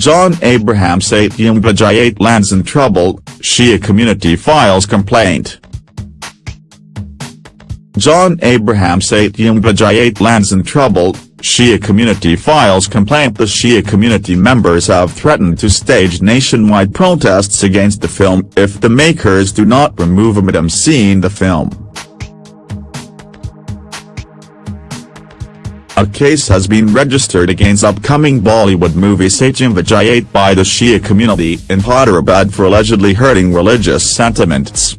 John Abraham Satyameva Jayate lands in trouble, Shia community files complaint. John Abraham Satyameva Jayate lands in trouble, Shia community files complaint The Shia community members have threatened to stage nationwide protests against the film if the makers do not remove a scene the film. A case has been registered against upcoming Bollywood movie Satyameva Jayate by the Shia community in Hyderabad for allegedly hurting religious sentiments.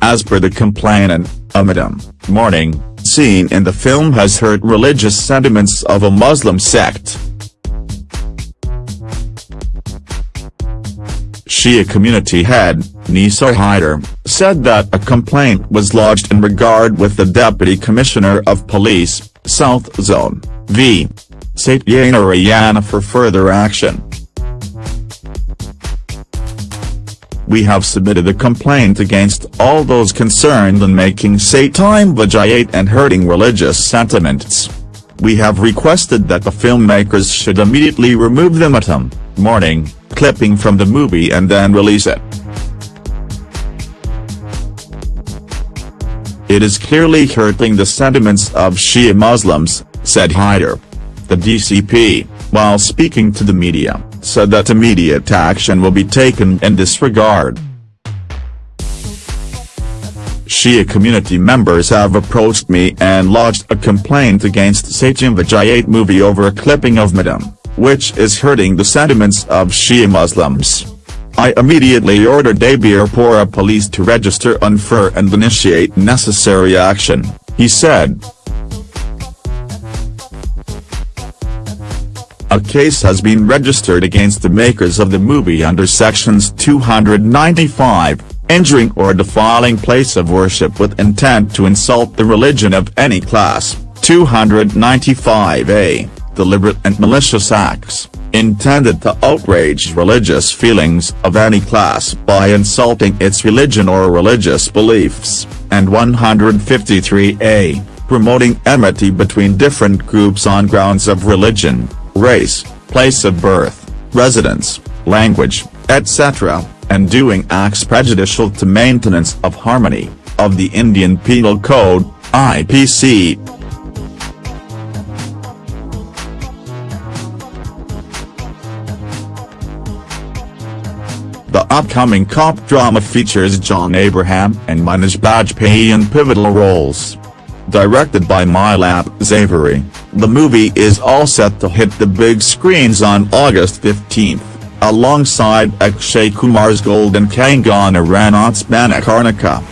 As per the complainant, a Matam Mourning scene in the film has hurt religious sentiments of a Muslim sect. Shia community head, Nisa Haider, said that a complaint was lodged in regard with the Deputy Commissioner of Police, South Zone, v. Satyanarayana for further action. We have submitted a complaint against all those concerned in making Satyameva Jayate and hurting religious sentiments. We have requested that the filmmakers should immediately remove the Matam, mourning, clipping from the movie and then release it. It is clearly hurting the sentiments of Shia Muslims, said Haider. The DCP, while speaking to the media, said that immediate action will be taken in this regard. Shia community members have approached me and lodged a complaint against Satyameva Jayate movie over a clipping of Matam, which is hurting the sentiments of Shia Muslims. I immediately ordered Dabeerpura police to register unfair and initiate necessary action, he said. A case has been registered against the makers of the movie under sections 295, injuring or defiling place of worship with intent to insult the religion of any class, 295a, deliberate and malicious acts, intended to outrage religious feelings of any class by insulting its religion or religious beliefs, and 153a, promoting enmity between different groups on grounds of religion race, place of birth, residence, language, etc., and doing acts prejudicial to maintenance of harmony, of the Indian Penal Code, IPC. The upcoming cop drama features John Abraham and Manoj Bajpayee in pivotal roles. Directed by Milap Zaveri, the movie is all set to hit the big screens on August 15, alongside Akshay Kumar's Golden Kangana Ranaut's Manikarnika.